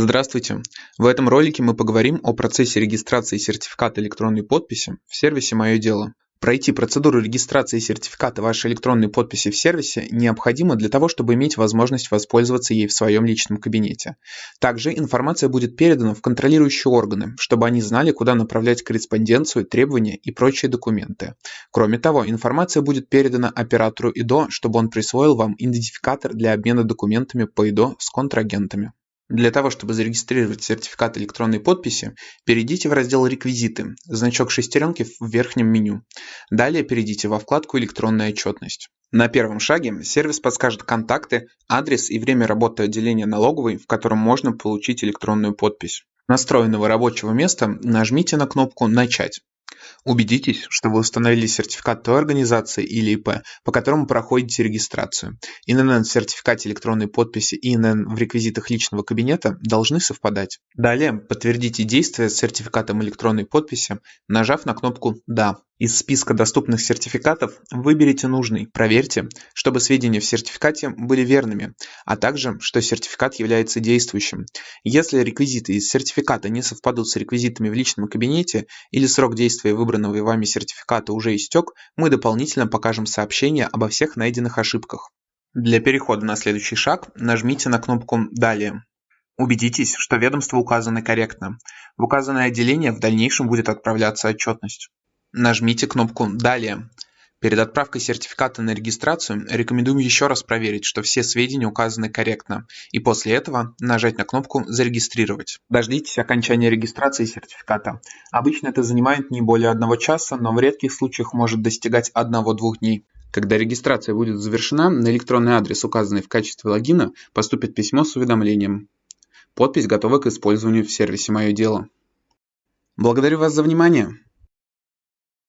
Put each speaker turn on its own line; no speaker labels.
Здравствуйте! В этом ролике мы поговорим о процессе регистрации сертификата электронной подписи в сервисе «Мое дело». Пройти процедуру регистрации сертификата вашей электронной подписи в сервисе необходимо для того, чтобы иметь возможность воспользоваться ей в своем личном кабинете. Также информация будет передана в контролирующие органы, чтобы они знали, куда направлять корреспонденцию, требования и прочие документы. Кроме того, информация будет передана оператору ИДО, чтобы он присвоил вам идентификатор для обмена документами по ИДО с контрагентами. Для того, чтобы зарегистрировать сертификат электронной подписи, перейдите в раздел «Реквизиты», значок шестеренки в верхнем меню. Далее перейдите во вкладку «Электронная отчетность». На первом шаге сервис подскажет контакты, адрес и время работы отделения налоговой, в котором можно получить электронную подпись. Настроенного рабочего места нажмите на кнопку «Начать». Убедитесь, что вы установили сертификат той организации или ИП, по которому проходите регистрацию. ИНН в сертификате электронной подписи и ИНН в реквизитах личного кабинета должны совпадать. Далее подтвердите действие с сертификатом электронной подписи, нажав на кнопку «Да». Из списка доступных сертификатов выберите нужный, проверьте, чтобы сведения в сертификате были верными, а также, что сертификат является действующим. Если реквизиты из сертификата не совпадут с реквизитами в личном кабинете или срок действия выбранного вами сертификата уже истек, мы дополнительно покажем сообщение обо всех найденных ошибках. Для перехода на следующий шаг нажмите на кнопку «Далее». Убедитесь, что ведомства указаны корректно. В указанное отделение в дальнейшем будет отправляться отчетность. Нажмите кнопку «Далее». Перед отправкой сертификата на регистрацию рекомендуем еще раз проверить, что все сведения указаны корректно, и после этого нажать на кнопку «Зарегистрировать». Дождитесь окончания регистрации сертификата. Обычно это занимает не более одного часа, но в редких случаях может достигать 1-2 дней. Когда регистрация будет завершена, на электронный адрес, указанный в качестве логина, поступит письмо с уведомлением. Подпись готова к использованию в сервисе «Мое дело». Благодарю вас за внимание!